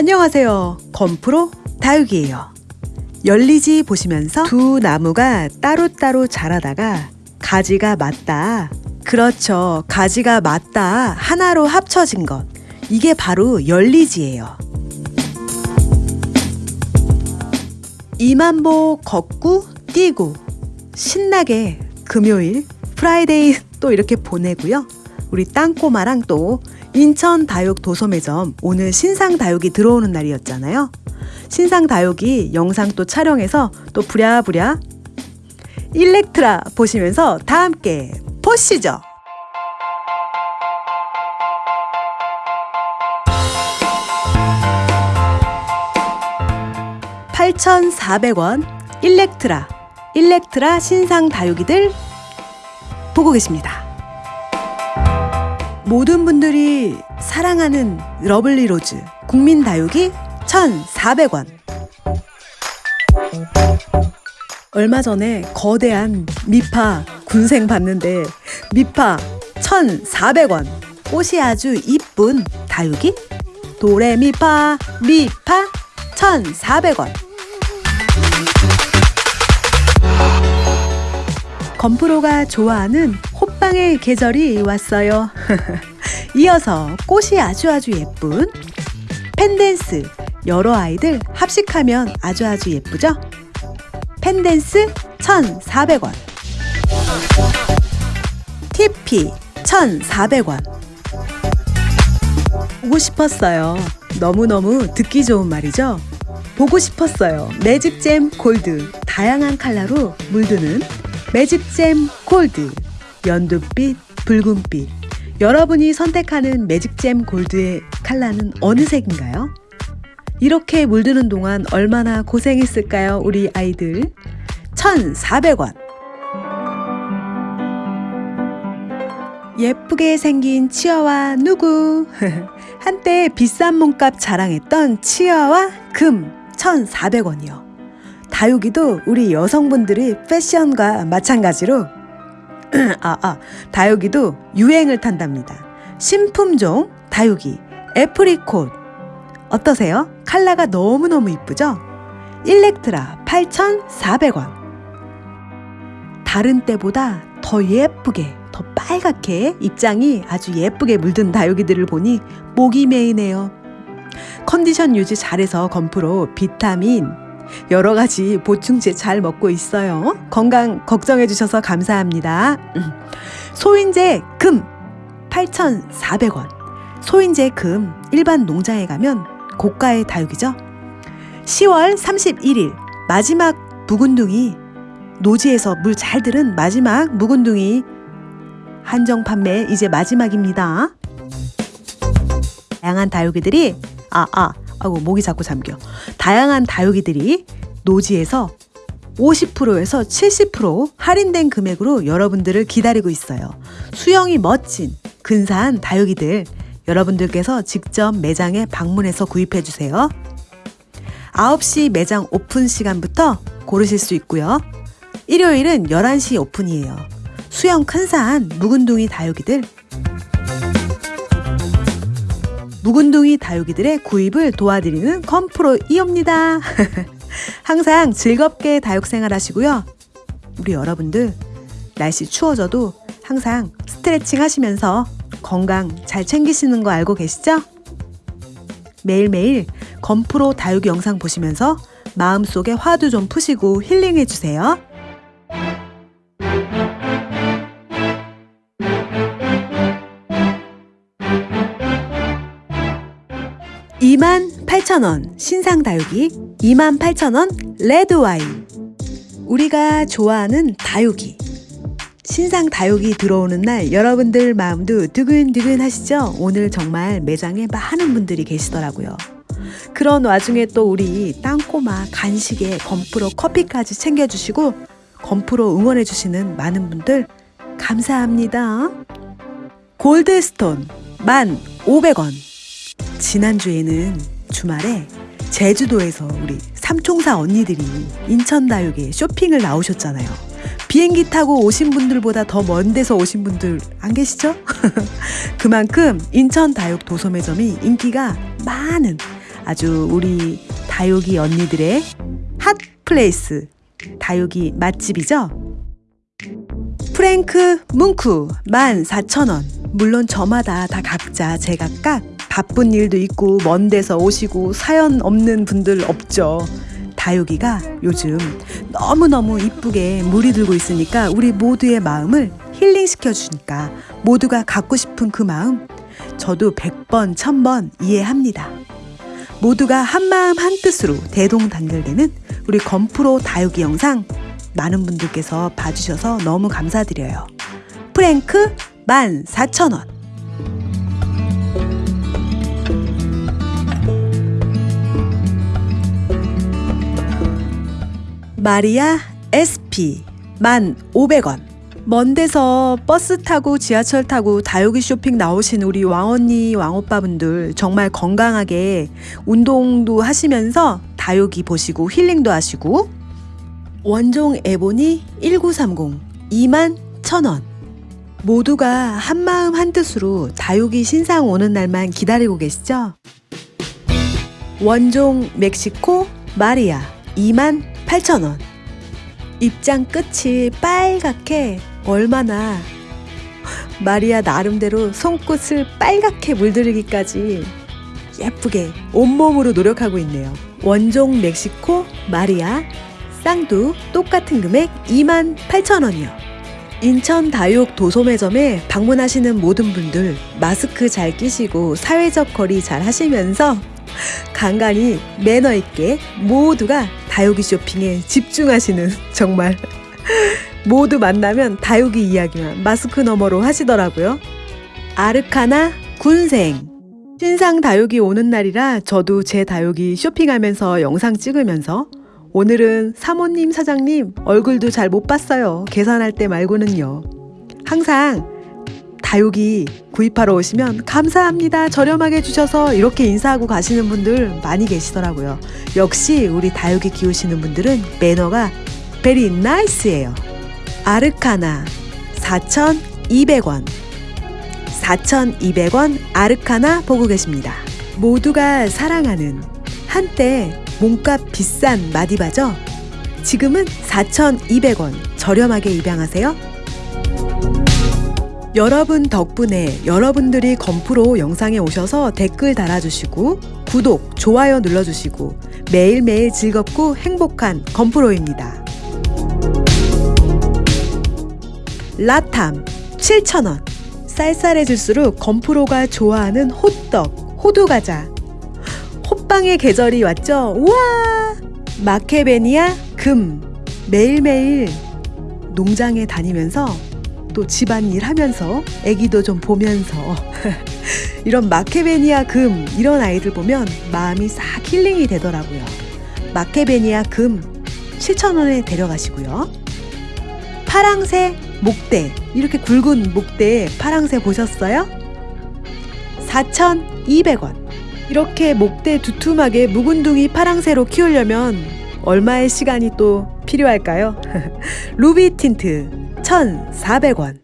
안녕하세요. 건프로 다육이에요. 연리지 보시면서 두 나무가 따로따로 자라다가 가지가 맞다. 그렇죠. 가지가 맞닿아 하나로 합쳐진 것. 이게 바로 연리지예요. 이만보 걷고 뛰고 신나게 금요일 Friday 또 이렇게 보내고요. 우리 땅꼬마랑 또 인천 다육 도소매점 오늘 신상 다육이 들어오는 날이었잖아요. 신상 다육이 영상 또 촬영해서 또 부랴부랴 일렉트라 보시면서 다 함께 보시죠. (8,400원) 일렉트라 일렉트라 신상 다육이들 보고 계십니다. 모든 분들이 사랑하는 러블리 로즈 국민 다육이 1,400원. 얼마 전에 거대한 미파 군생 봤는데 미파 1,400원. 꽃이 아주 이쁜 다육이 도레미파 미파 1,400원. 건프로가 좋아하는 호빵의 계절이 왔어요. 이어서 꽃이 아주 아주 예쁜 펜댄스 여러 아이들 합식하면 아주 아주 예쁘죠? 펜댄스 1,400원 TP 1,400원 보고 싶었어요. 너무너무 듣기 좋은 말이죠? 보고 싶었어요. 매직잼 골드 다양한 컬러로 물드는 매직잼 골드 연두빛 붉은빛. 여러분이 선택하는 매직잼 골드의 컬러는 어느 색인가요? 이렇게 물드는 동안 얼마나 고생했을까요 우리 아이들? 1,400원. 예쁘게 생긴 치어와 누구? 한때 비싼 몸값 자랑했던 치어와 금 1,400원이요. 다육이도 우리 여성분들이 패션과 마찬가지로 아, 아, 다육이도 유행을 탄답니다. 신품종 다육이 애프리콧 어떠세요? 칼라가 너무너무 이쁘죠? 일렉트라 8,400원 다른 때보다 더 예쁘게 더 빨갛게 입장이 아주 예쁘게 물든 다육이들을 보니 목이 메이네요. 컨디션 유지 잘해서 건프로 비타민 여러 가지 보충제 잘 먹고 있어요. 건강 걱정해 주셔서 감사합니다. 소인제 금 8,400원. 소인제 금 일반 농장에 가면 고가의 다육이죠. 10월 31일 마지막 묵은둥이 노지에서 물 잘 들은 마지막 묵은둥이 한정 판매 이제 마지막입니다. 다양한 다육이들이 아 아, 아고 목이 자꾸 잠겨. 다양한 다육이들이 노지에서 50%에서 70% 할인된 금액으로 여러분들을 기다리고 있어요. 수영이 멋진 근사한 다육이들 여러분들께서 직접 매장에 방문해서 구입해 주세요. 9시 매장 오픈 시간부터 고르실 수 있고요. 일요일은 11시 오픈이에요. 수영 큰산 묵은둥이 다육이들 묵은둥이 다육이들의 구입을 도와드리는 컴프로 이옵니다. 항상 즐겁게 다육 생활 하시고요. 우리 여러분들 날씨 추워져도 항상 스트레칭 하시면서 건강 잘 챙기시는 거 알고 계시죠? 매일매일 건프로 다육 영상 보시면서 마음속에 화도 좀 푸시고 힐링해 주세요. 28,000원 신상 다육이 28,000원 레드 와인 우리가 좋아하는 다육이 신상 다육이 들어오는 날 여러분들 마음도 두근두근 하시죠? 오늘 정말 매장에 많은 분들이 계시더라고요. 그런 와중에 또 우리 땅꼬마 간식에 건프로 커피까지 챙겨주시고 건프로 응원해주시는 많은 분들 감사합니다. 골드스톤 1,500원 지난주에는 주말에 제주도에서 우리 삼총사 언니들이 인천다육에 쇼핑을 나오셨잖아요. 비행기 타고 오신 분들보다 더 먼 데서 오신 분들 안 계시죠? 그만큼 인천 다육 도소매점이 인기가 많은 아주 우리 다육이 언니들의 hot place 다육이 맛집이죠. 프랭크 뭉쿠 14,000원. 물론 저마다 다 각자 제각각 바쁜 일도 있고 먼 데서 오시고 사연 없는 분들 없죠. 다육이가 요즘 너무너무 이쁘게 물이 들고 있으니까 우리 모두의 마음을 힐링시켜 주니까 모두가 갖고 싶은 그 마음 저도 100번, 1000번 이해합니다. 모두가 한마음 한뜻으로 대동단결되는 우리 건프로 다육이 영상 많은 분들께서 봐주셔서 너무 감사드려요. 프랭크 14,000원. 마리아 SP 1,500원. 먼 데서 버스 타고 지하철 타고 다육이 쇼핑 나오신 우리 왕언니 왕오빠분들 정말 건강하게 운동도 하시면서 다육이 보시고 힐링도 하시고 원종 에보니 1930 2만 1000원 모두가 한마음 한뜻으로 다육이 신상 오는 날만 기다리고 계시죠? 원종 멕시코 마리아 2만 8천원 입장 끝이 빨갛게 얼마나 마리아 나름대로 손끝을 빨갛게 물들이기까지 예쁘게 온몸으로 노력하고 있네요. 원종 멕시코 마리아 쌍두 똑같은 금액 2만 8천 원이요. 인천 다육 도소매점에 방문하시는 모든 분들 마스크 잘 끼시고 사회적 거리 잘 하시면서 간간히 매너 있게 모두가 다육이 쇼핑에 집중하시는 정말 모두 만나면 다육이 이야기만 마스크 너머로 하시더라고요. 아르카나 군생 신상 다육이 오는 날이라 저도 제 다육이 쇼핑하면서 영상 찍으면서 오늘은 사모님 사장님 얼굴도 잘 못 봤어요. 계산할 때 말고는요. 항상 다육이 구입하러 오시면 감사합니다. 저렴하게 주셔서 이렇게 인사하고 가시는 분들 많이 계시더라고요. 역시 우리 다육이 키우시는 분들은 매너가 베리 나이스예요. 아르카나 4,200원 4,200원 아르카나 보고 계십니다. 모두가 사랑하는 한때 몸값 비싼 마디바죠? 지금은 4,200원 저렴하게 입양하세요. 여러분 덕분에 여러분들이 건프로 영상에 오셔서 댓글 달아주시고 구독, 좋아요 눌러주시고 매일매일 즐겁고 행복한 건프로입니다. 라탐 7,000원 쌀쌀해질수록 건프로가 좋아하는 호떡, 호두과자 호빵의 계절이 왔죠? 우와! 마케베니아 금 매일매일 농장에 다니면서 또 집안일 하면서 애기도 좀 보면서 이런 마케베니아 금 이런 아이들 보면 마음이 싹 힐링이 되더라고요. 마케베니아 금 7,000원에 데려가시고요. 파랑새 목대 이렇게 굵은 목대 파랑새 보셨어요? 4,200원 이렇게 목대 두툼하게 묵은둥이 파랑새로 키우려면 얼마의 시간이 또 필요할까요? 루비 틴트 1,400원.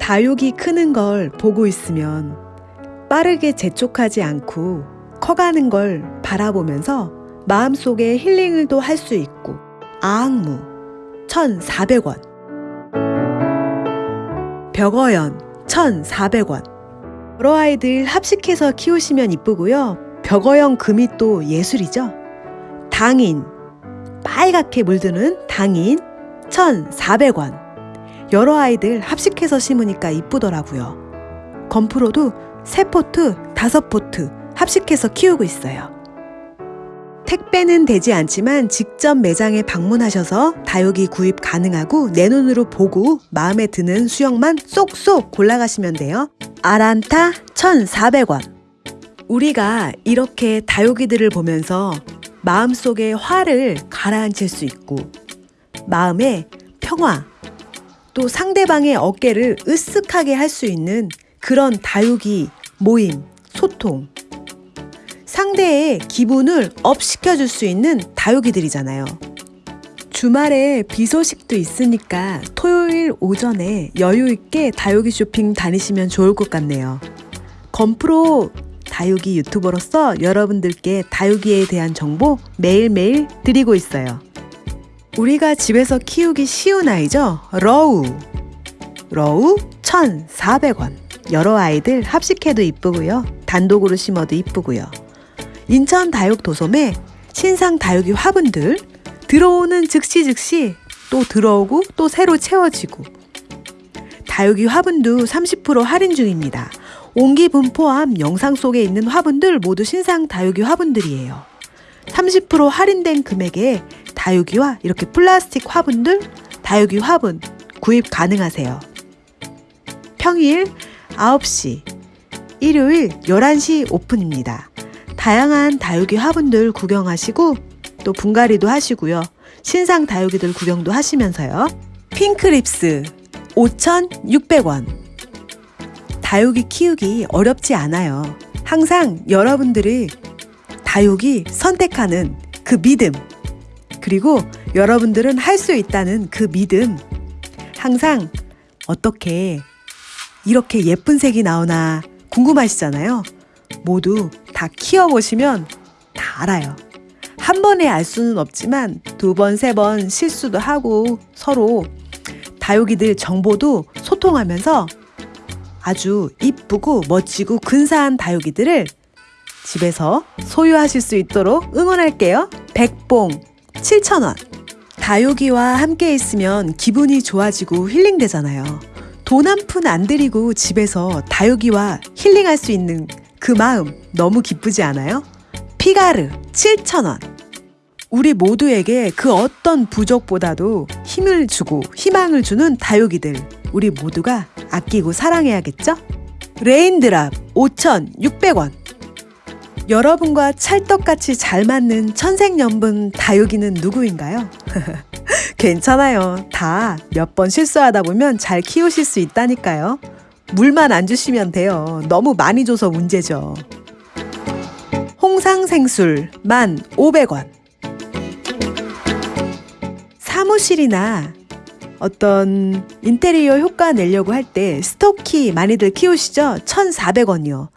다육이 크는 걸 보고 있으면 빠르게 재촉하지 않고 커가는 걸 바라보면서 마음속에 힐링을 또 할 수 있고 아악무 1,400원. 벽어연 1,400원. 여러 아이들 합식해서 키우시면 이쁘고요. 벽어연 금이 또 예술이죠. 당인 빨갛게 물드는 당인 1,400원. 여러 아이들 합식해서 심으니까 이쁘더라고요. 건프로도 세 포트, 다섯 포트 합식해서 키우고 있어요. 택배는 되지 않지만 직접 매장에 방문하셔서 다육이 구입 가능하고 내 눈으로 보고 마음에 드는 수형만 쏙쏙 골라가시면 돼요. 아란타 1,400원. 우리가 이렇게 다육이들을 보면서 마음속의 화를 가라앉힐 수 있고 마음의 평화 또 상대방의 어깨를 으쓱하게 할 수 있는 그런 다육이 모임, 소통 상대의 기분을 up 시켜줄 수 있는 다육이들이잖아요. 주말에 비 소식도 있으니까 토요일 오전에 여유 있게 다육이 쇼핑 다니시면 좋을 것 같네요. 건프로 다육이 유튜버로서 여러분들께 다육이에 대한 정보 매일매일 드리고 있어요. 우리가 집에서 키우기 쉬운 아이죠? 러우. 러우 1,400원. 여러 아이들 합식해도 이쁘고요. 단독으로 심어도 이쁘고요. 인천 다육 도솜에 신상 다육이 화분들 들어오는 즉시 즉시 또 들어오고 또 새로 채워지고 다육이 화분도 30% 할인 중입니다. 옹기분 포함 영상 속에 있는 화분들 모두 신상 다육이 화분들이에요. 30% 할인된 금액에 다육이와 이렇게 플라스틱 화분들, 다육이 화분 구입 가능하세요. 평일 9시, 일요일 11시 오픈입니다. 다양한 다육이 화분들 구경하시고 또 분갈이도 하시고요. 신상 다육이들 구경도 하시면서요. 핑크립스 5,600원. 다육이 키우기 어렵지 않아요. 항상 여러분들이 다육이 선택하는 그 믿음, 그리고 여러분들은 할 수 있다는 그 믿음, 항상 어떻게 이렇게 예쁜 색이 나오나 궁금하시잖아요. 모두 다 키워보시면 다 알아요. 한 번에 알 수는 없지만 두 번, 세 번 실수도 하고 서로 다육이들 정보도 소통하면서 아주 이쁘고 멋지고 근사한 다육이들을 집에서 소유하실 수 있도록 응원할게요. 백봉 7,000원. 다육이와 함께 있으면 기분이 좋아지고 힐링되잖아요. 돈 한 푼 안 들이고 집에서 다육이와 힐링할 수 있는 그 마음 너무 기쁘지 않아요? 피가르 7,000원. 우리 모두에게 그 어떤 부족보다도 힘을 주고 희망을 주는 다육이들 우리 모두가 아끼고 사랑해야겠죠? 레인드랍 5,600원. 여러분과 찰떡같이 잘 맞는 천생연분 다육이는 누구인가요? 괜찮아요. 다 몇 번 실수하다 보면 잘 키우실 수 있다니까요. 물만 안 주시면 돼요. 너무 많이 줘서 문제죠. 홍상생술 1,500원. 사무실이나 어떤 인테리어 효과 내려고 할 때 스토키 많이들 키우시죠? 1,400원이요.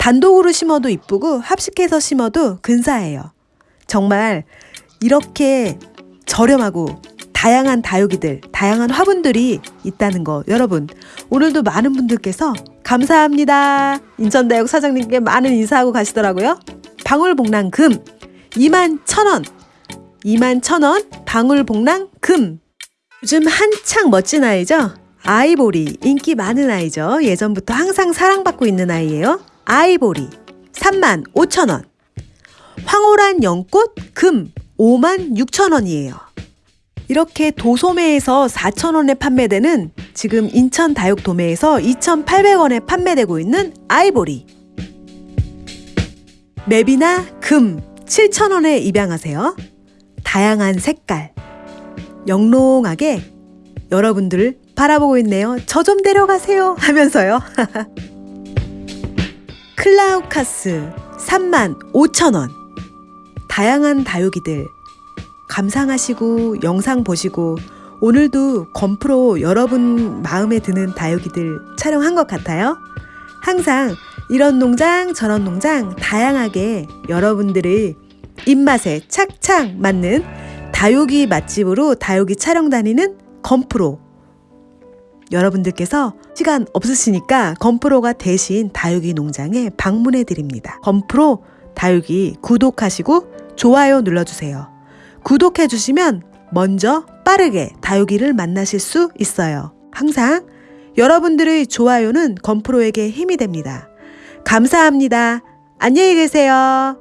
단독으로 심어도 이쁘고 합식해서 심어도 근사해요. 정말 이렇게 저렴하고 다양한 다육이들, 다양한 화분들이 있다는 거 여러분 오늘도 많은 분들께서 감사합니다. 인천대학 사장님께 많은 인사하고 가시더라고요. 방울복랑 금 2만 1,000원 2만 1,000원 방울복랑 금 요즘 한창 멋진 아이죠? 아이보리 인기 많은 아이죠. 예전부터 항상 사랑받고 있는 아이예요. 아이보리 3만 5천 원 황홀한 연꽃 금 5만 6천 원이에요. 이렇게 도소매에서 4천 원에 판매되는 지금 인천 다육 도매에서 2,800원에 판매되고 있는 아이보리 맵이나 금 7천 원에 입양하세요. 다양한 색깔 영롱하게 여러분들을 바라보고 있네요. 저 좀 데려가세요 하면서요. 클라우카스 3만 5천 원. 다양한 다육이들 감상하시고 영상 보시고 오늘도 건프로 여러분 마음에 드는 다육이들 촬영한 것 같아요. 항상 이런 농장 저런 농장 다양하게 여러분들의 입맛에 착착 맞는 다육이 맛집으로 다육이 촬영 다니는 건프로 여러분들께서 시간 없으시니까 건프로가 대신 다육이 농장에 방문해 드립니다. 건프로 다육이 구독하시고 좋아요 눌러주세요. 구독해 주시면 먼저 빠르게 다육이를 만나실 수 있어요. 항상 여러분들의 좋아요는 건프로에게 힘이 됩니다. 감사합니다. 안녕히 계세요.